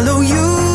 follow you.